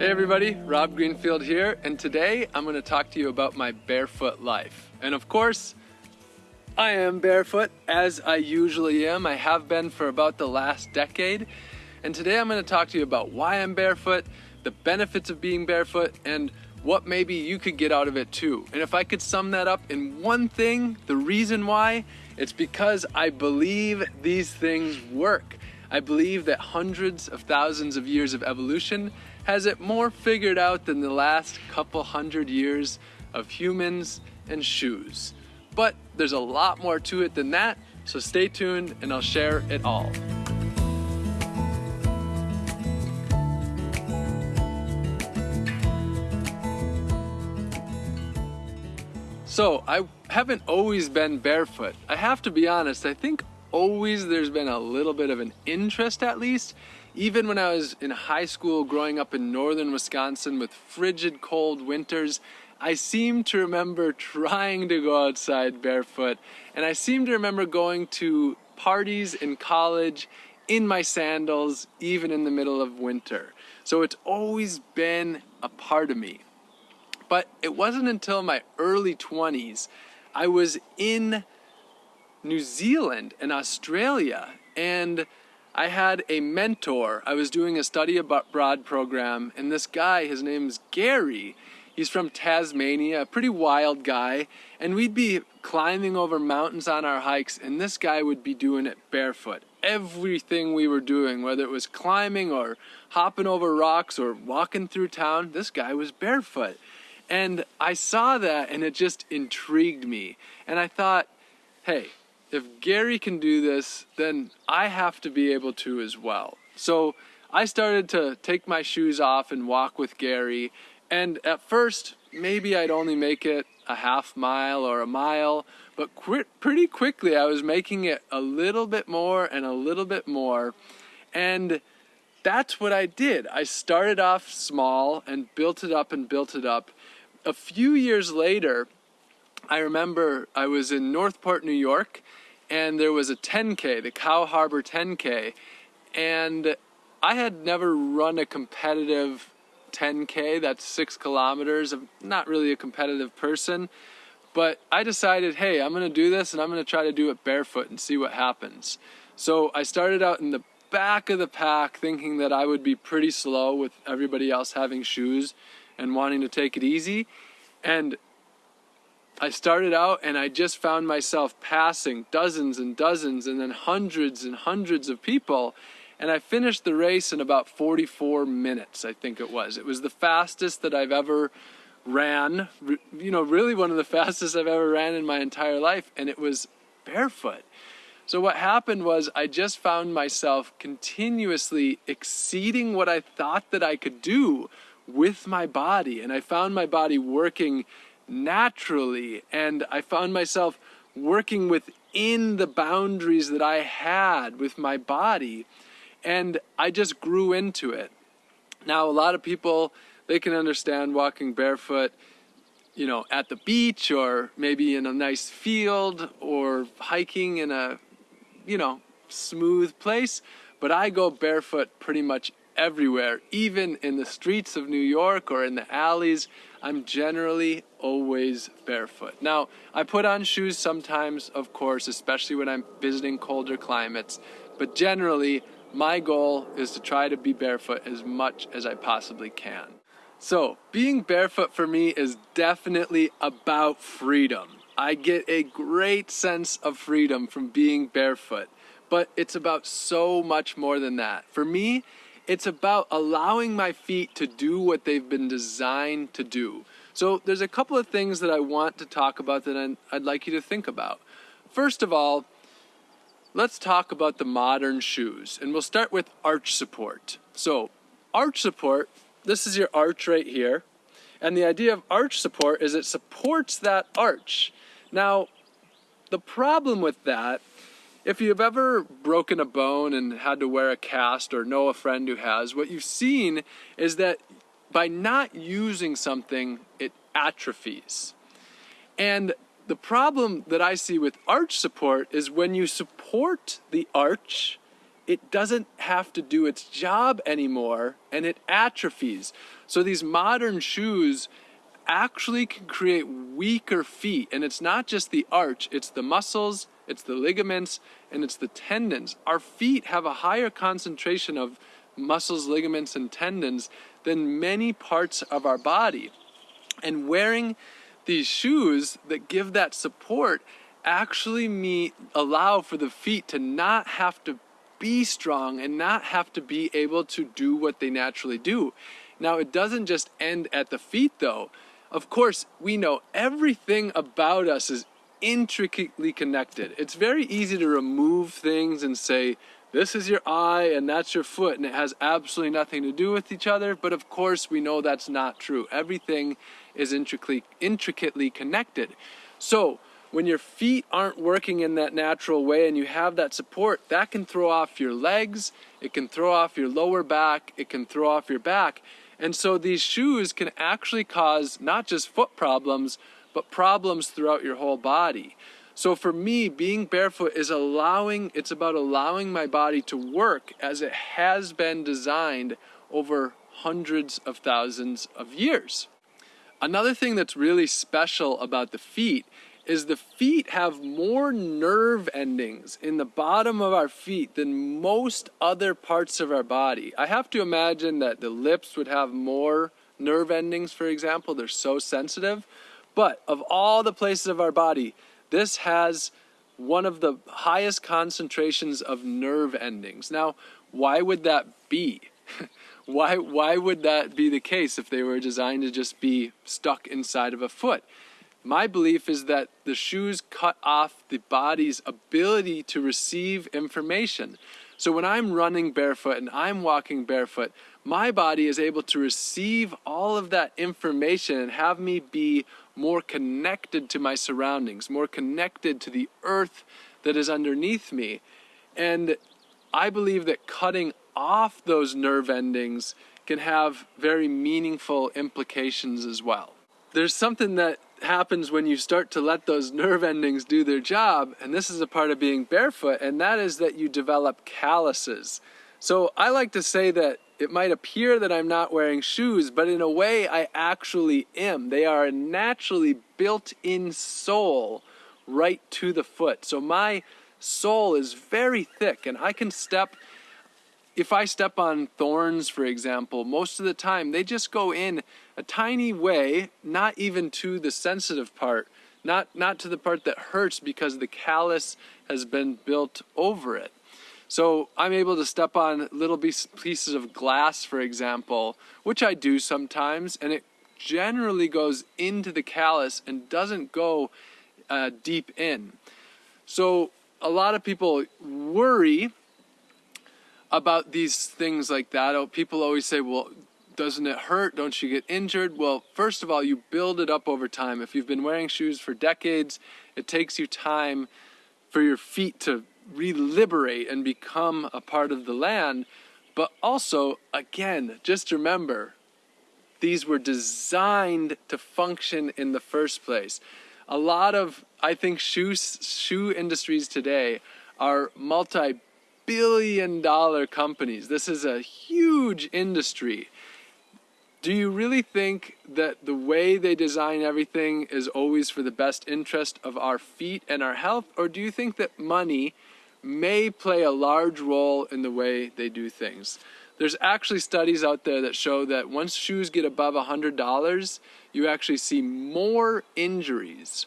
Hey everybody, Rob Greenfield here, and today I'm going to talk to you about my barefoot life. And of course, I am barefoot as I usually am. I have been for about the last decade. And today I'm going to talk to you about why I'm barefoot, the benefits of being barefoot, and what maybe you could get out of it too. And if I could sum that up in one thing, the reason why, it's because I believe these things work. I believe that hundreds of thousands of years of evolution has it more figured out than the last couple hundred years of humans and shoes. But there's a lot more to it than that, so stay tuned and I'll share it all. So I haven't always been barefoot. I have to be honest, I think always there's been a little bit of an interest at least even when I was in high school growing up in northern Wisconsin with frigid cold winters, I seem to remember trying to go outside barefoot, and I seem to remember going to parties in college in my sandals, even in the middle of winter. So it's always been a part of me. But it wasn't until my early 20s I was in New Zealand and Australia, and I had a mentor. I was doing a study abroad program, and this guy, his name's Gary. He's from Tasmania, a pretty wild guy, and we'd be climbing over mountains on our hikes, and this guy would be doing it barefoot. Everything we were doing, whether it was climbing or hopping over rocks or walking through town, this guy was barefoot. And I saw that and it just intrigued me. And I thought, hey, if Gary can do this, then I have to be able to as well. So I started to take my shoes off and walk with Gary. And at first, maybe I'd only make it a half mile or a mile, but qu pretty quickly I was making it a little bit more and a little bit more. And that's what I did. I started off small and built it up and built it up. A few years later, I remember I was in Northport, New York, and there was a 10K, the Cow Harbor 10K, and I had never run a competitive 10K, that's six kilometers. I'm not really a competitive person, but I decided, hey, I'm gonna do this and I'm gonna try to do it barefoot and see what happens. So I started out in the back of the pack thinking that I would be pretty slow with everybody else having shoes and wanting to take it easy. And I started out and I just found myself passing dozens and dozens and then hundreds and hundreds of people. And I finished the race in about 44 minutes, I think it was. It was the fastest that I've ever ran, you know, really one of the fastest I've ever ran in my entire life. And it was barefoot. So what happened was I just found myself continuously exceeding what I thought that I could do with my body. And I found my body working naturally. And I found myself working within the boundaries that I had with my body. And I just grew into it. Now, a lot of people, they can understand walking barefoot, you know, at the beach or maybe in a nice field or hiking in a, you know, smooth place. But I go barefoot pretty much everywhere, even in the streets of New York or in the alleys. I'm generally always barefoot. Now, I put on shoes sometimes, of course, especially when I'm visiting colder climates, but generally, my goal is to try to be barefoot as much as I possibly can. So, being barefoot for me is definitely about freedom. I get a great sense of freedom from being barefoot, but it's about so much more than that. For me, it's about allowing my feet to do what they've been designed to do. So there's a couple of things that I want to talk about that I'd like you to think about. First of all, let's talk about the modern shoes, and we'll start with arch support. So arch support, this is your arch right here, and the idea of arch support is it supports that arch. Now, the problem with that if you've ever broken a bone and had to wear a cast or know a friend who has, what you've seen is that by not using something, it atrophies. And the problem that I see with arch support is when you support the arch, it doesn't have to do its job anymore and it atrophies. So these modern shoes actually can create weaker feet. And it's not just the arch, it's the muscles, it's the ligaments, and it's the tendons. Our feet have a higher concentration of muscles, ligaments, and tendons than many parts of our body. And wearing these shoes that give that support actually me allow for the feet to not have to be strong and not have to be able to do what they naturally do. Now, it doesn't just end at the feet though. Of course, we know everything about us is intricately connected. It's very easy to remove things and say, this is your eye and that's your foot, and it has absolutely nothing to do with each other. But of course, we know that's not true. Everything is intricately, intricately connected. So, when your feet aren't working in that natural way and you have that support, that can throw off your legs, it can throw off your lower back, it can throw off your back. And so these shoes can actually cause not just foot problems, but problems throughout your whole body. So for me, being barefoot is allowing, it's about allowing my body to work as it has been designed over hundreds of thousands of years. Another thing that's really special about the feet is the feet have more nerve endings in the bottom of our feet than most other parts of our body. I have to imagine that the lips would have more nerve endings, for example. They're so sensitive. But of all the places of our body, this has one of the highest concentrations of nerve endings. Now, why would that be? why, why would that be the case if they were designed to just be stuck inside of a foot? My belief is that the shoes cut off the body's ability to receive information. So when I'm running barefoot and I'm walking barefoot, my body is able to receive all of that information and have me be more connected to my surroundings, more connected to the earth that is underneath me. And I believe that cutting off those nerve endings can have very meaningful implications as well. There's something that happens when you start to let those nerve endings do their job, and this is a part of being barefoot, and that is that you develop calluses. So I like to say that it might appear that I'm not wearing shoes, but in a way I actually am. They are a naturally built in sole right to the foot. So my sole is very thick, and I can step if I step on thorns, for example, most of the time they just go in a tiny way, not even to the sensitive part, not, not to the part that hurts because the callus has been built over it. So I'm able to step on little pieces of glass, for example, which I do sometimes, and it generally goes into the callus and doesn't go uh, deep in. So a lot of people worry about these things like that. Oh, people always say, well, doesn't it hurt? Don't you get injured? Well, first of all, you build it up over time. If you've been wearing shoes for decades, it takes you time for your feet to re-liberate and become a part of the land. But also, again, just remember, these were designed to function in the first place. A lot of, I think, shoe, shoe industries today are multi billion dollar companies. This is a huge industry. Do you really think that the way they design everything is always for the best interest of our feet and our health? Or do you think that money may play a large role in the way they do things? There's actually studies out there that show that once shoes get above $100, you actually see more injuries.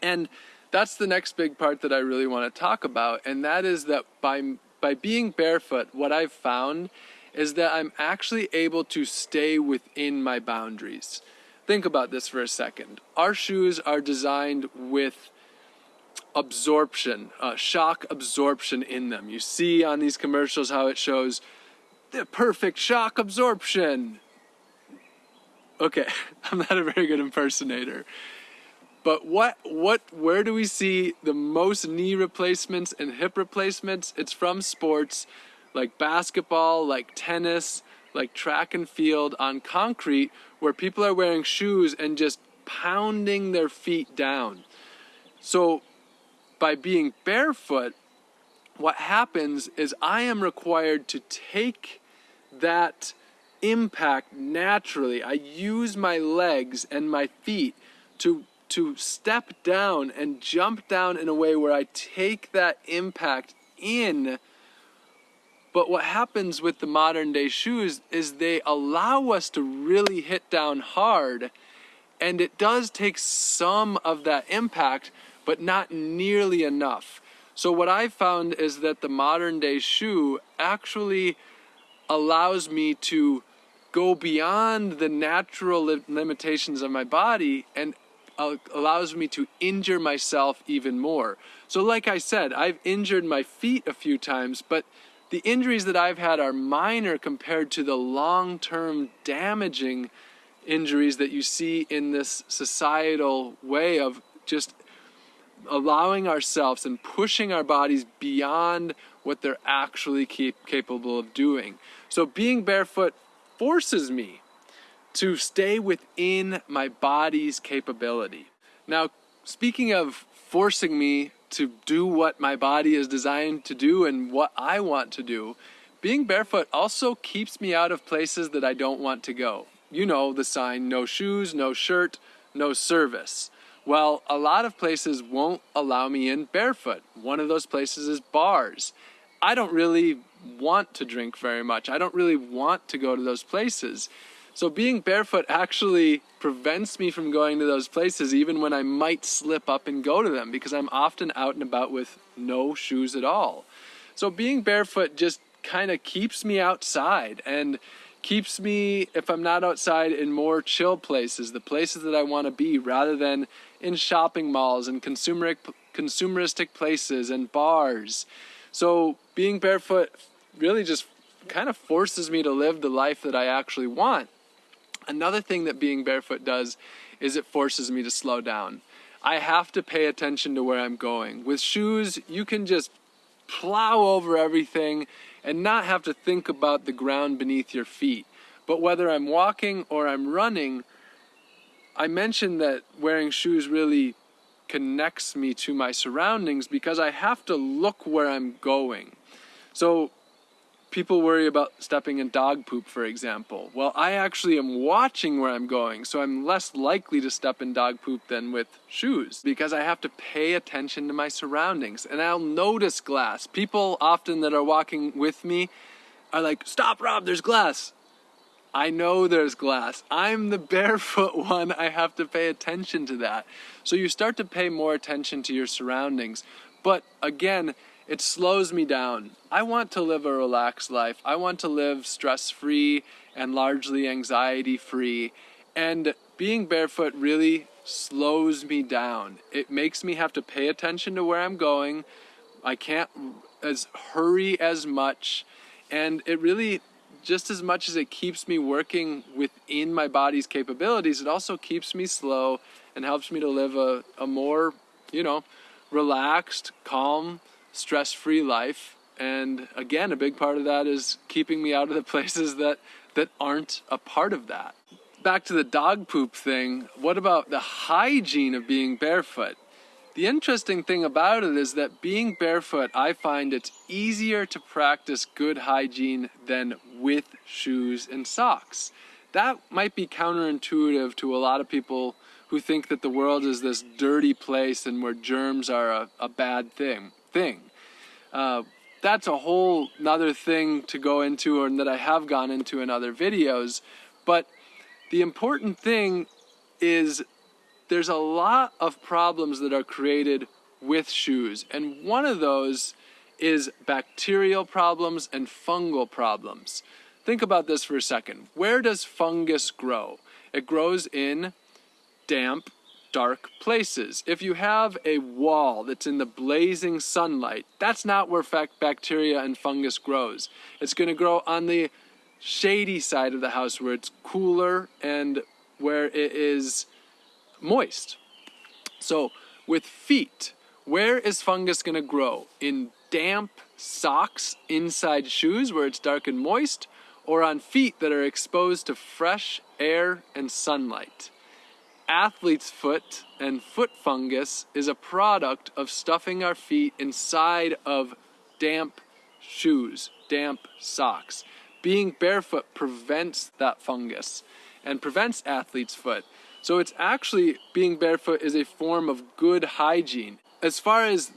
And that's the next big part that I really want to talk about, and that is that by by being barefoot, what I've found is that I'm actually able to stay within my boundaries. Think about this for a second. Our shoes are designed with absorption, uh, shock absorption in them. You see on these commercials how it shows the perfect shock absorption. Okay, I'm not a very good impersonator. But what, what, where do we see the most knee replacements and hip replacements? It's from sports like basketball, like tennis, like track and field on concrete where people are wearing shoes and just pounding their feet down. So by being barefoot, what happens is I am required to take that impact naturally. I use my legs and my feet to to step down and jump down in a way where I take that impact in. But what happens with the modern day shoes is they allow us to really hit down hard and it does take some of that impact, but not nearly enough. So what I've found is that the modern day shoe actually allows me to go beyond the natural li limitations of my body and allows me to injure myself even more. So like I said, I've injured my feet a few times, but the injuries that I've had are minor compared to the long-term damaging injuries that you see in this societal way of just allowing ourselves and pushing our bodies beyond what they're actually capable of doing. So being barefoot forces me to stay within my body's capability. Now, speaking of forcing me to do what my body is designed to do and what I want to do, being barefoot also keeps me out of places that I don't want to go. You know the sign, no shoes, no shirt, no service. Well, a lot of places won't allow me in barefoot. One of those places is bars. I don't really want to drink very much. I don't really want to go to those places. So being barefoot actually prevents me from going to those places even when I might slip up and go to them because I'm often out and about with no shoes at all. So being barefoot just kind of keeps me outside and keeps me, if I'm not outside, in more chill places, the places that I want to be, rather than in shopping malls and consumeric, consumeristic places and bars. So being barefoot really just kind of forces me to live the life that I actually want. Another thing that being barefoot does is it forces me to slow down. I have to pay attention to where I'm going. With shoes, you can just plow over everything and not have to think about the ground beneath your feet. But whether I'm walking or I'm running, I mentioned that wearing shoes really connects me to my surroundings because I have to look where I'm going. So people worry about stepping in dog poop, for example. Well, I actually am watching where I'm going, so I'm less likely to step in dog poop than with shoes because I have to pay attention to my surroundings and I'll notice glass. People often that are walking with me are like, stop, Rob, there's glass. I know there's glass. I'm the barefoot one. I have to pay attention to that. So you start to pay more attention to your surroundings. But again, it slows me down. I want to live a relaxed life. I want to live stress free and largely anxiety free. And being barefoot really slows me down. It makes me have to pay attention to where I'm going. I can't as hurry as much. And it really, just as much as it keeps me working within my body's capabilities, it also keeps me slow and helps me to live a, a more, you know, relaxed, calm, stress-free life. And again, a big part of that is keeping me out of the places that, that aren't a part of that. Back to the dog poop thing, what about the hygiene of being barefoot? The interesting thing about it is that being barefoot, I find it's easier to practice good hygiene than with shoes and socks. That might be counterintuitive to a lot of people who think that the world is this dirty place and where germs are a, a bad thing. thing. Uh, that's a whole nother thing to go into and that I have gone into in other videos. But the important thing is there's a lot of problems that are created with shoes. And one of those is bacterial problems and fungal problems. Think about this for a second. Where does fungus grow? It grows in damp dark places. If you have a wall that's in the blazing sunlight, that's not where bacteria and fungus grows. It's going to grow on the shady side of the house where it's cooler and where it is moist. So with feet, where is fungus going to grow? In damp socks inside shoes where it's dark and moist, or on feet that are exposed to fresh air and sunlight? Athlete's foot and foot fungus is a product of stuffing our feet inside of damp shoes, damp socks. Being barefoot prevents that fungus and prevents athlete's foot. So it's actually being barefoot is a form of good hygiene. As far as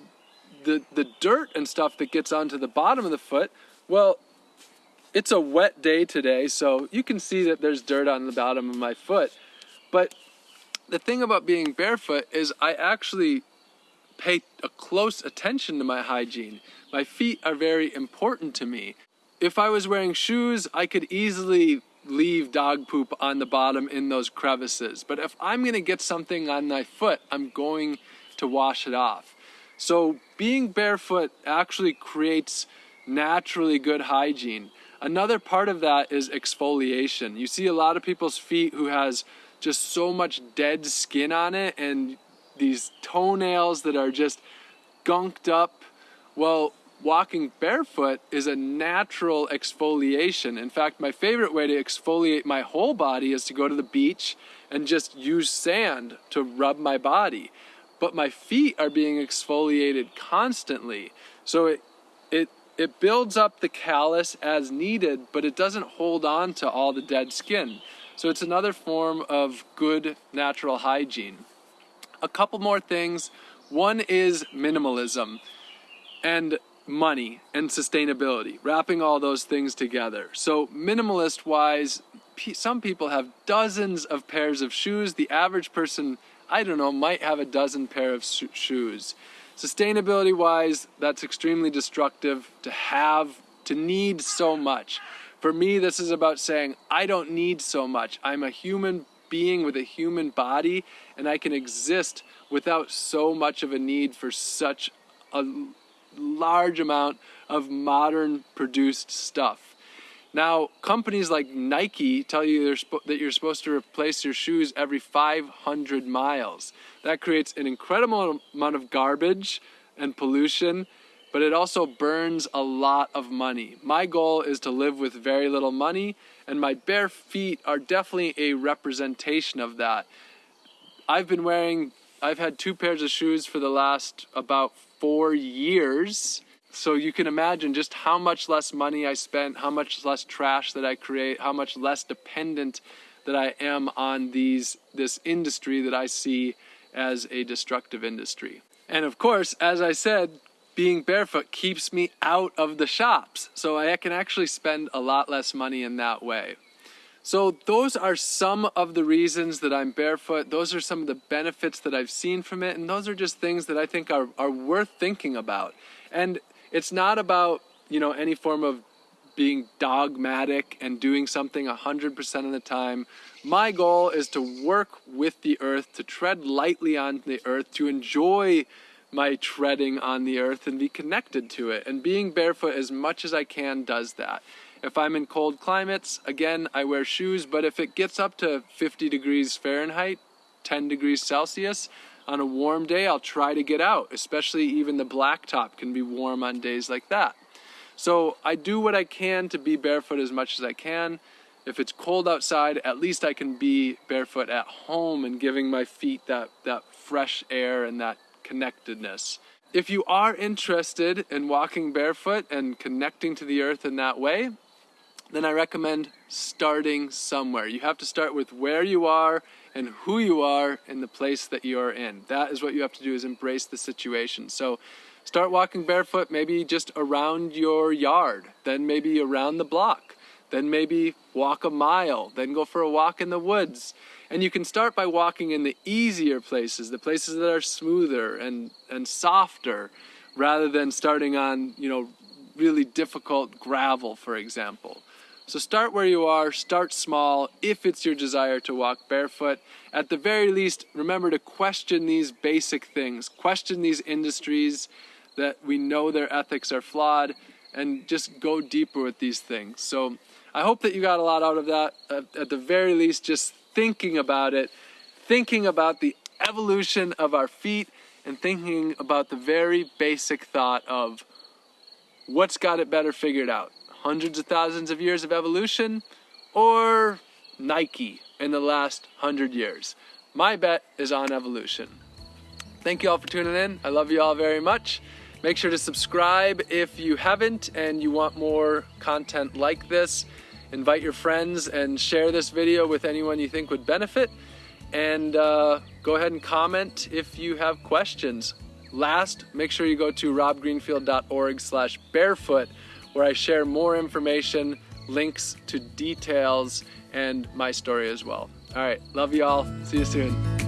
the the dirt and stuff that gets onto the bottom of the foot, well, it's a wet day today, so you can see that there's dirt on the bottom of my foot. But the thing about being barefoot is I actually pay a close attention to my hygiene. My feet are very important to me. If I was wearing shoes, I could easily leave dog poop on the bottom in those crevices. But if I'm gonna get something on my foot, I'm going to wash it off. So being barefoot actually creates naturally good hygiene. Another part of that is exfoliation. You see a lot of people's feet who has just so much dead skin on it and these toenails that are just gunked up. Well, walking barefoot is a natural exfoliation. In fact, my favorite way to exfoliate my whole body is to go to the beach and just use sand to rub my body. But my feet are being exfoliated constantly. So it it it builds up the callus as needed, but it doesn't hold on to all the dead skin. So it's another form of good natural hygiene. A couple more things. One is minimalism and money and sustainability, wrapping all those things together. So, minimalist wise, some people have dozens of pairs of shoes. The average person, I don't know, might have a dozen pair of shoes. Sustainability wise, that's extremely destructive to have, to need so much. For me, this is about saying, I don't need so much. I'm a human being with a human body, and I can exist without so much of a need for such a large amount of modern produced stuff. Now, companies like Nike tell you that you're supposed to replace your shoes every 500 miles. That creates an incredible amount of garbage and pollution, but it also burns a lot of money. My goal is to live with very little money, and my bare feet are definitely a representation of that. I've been wearing, I've had two pairs of shoes for the last about four years so you can imagine just how much less money I spent, how much less trash that I create, how much less dependent that I am on these this industry that I see as a destructive industry. And of course, as I said, being barefoot keeps me out of the shops. So I can actually spend a lot less money in that way. So those are some of the reasons that I'm barefoot. Those are some of the benefits that I've seen from it. And those are just things that I think are, are worth thinking about. And it's not about, you know, any form of being dogmatic and doing something 100% of the time. My goal is to work with the earth, to tread lightly on the earth, to enjoy my treading on the earth and be connected to it. And being barefoot as much as I can does that. If I'm in cold climates, again, I wear shoes, but if it gets up to 50 degrees Fahrenheit, 10 degrees Celsius, on a warm day, I'll try to get out, especially even the blacktop can be warm on days like that. So I do what I can to be barefoot as much as I can. If it's cold outside, at least I can be barefoot at home and giving my feet that, that fresh air and that connectedness. If you are interested in walking barefoot and connecting to the earth in that way, then I recommend starting somewhere. You have to start with where you are and who you are in the place that you are in. That is what you have to do is embrace the situation. So start walking barefoot maybe just around your yard, then maybe around the block, then maybe walk a mile, then go for a walk in the woods. And you can start by walking in the easier places, the places that are smoother and, and softer, rather than starting on, you know, really difficult gravel, for example. So start where you are, start small if it's your desire to walk barefoot. At the very least, remember to question these basic things, question these industries that we know their ethics are flawed, and just go deeper with these things. So I hope that you got a lot out of that. At the very least, just thinking about it, thinking about the evolution of our feet, and thinking about the very basic thought of what's got it better figured out hundreds of thousands of years of evolution or Nike in the last hundred years. My bet is on evolution. Thank you all for tuning in. I love you all very much. Make sure to subscribe if you haven't and you want more content like this. Invite your friends and share this video with anyone you think would benefit. And uh, go ahead and comment if you have questions. Last, make sure you go to robgreenfield.org slash barefoot where I share more information, links to details, and my story as well. All right, love you all. See you soon.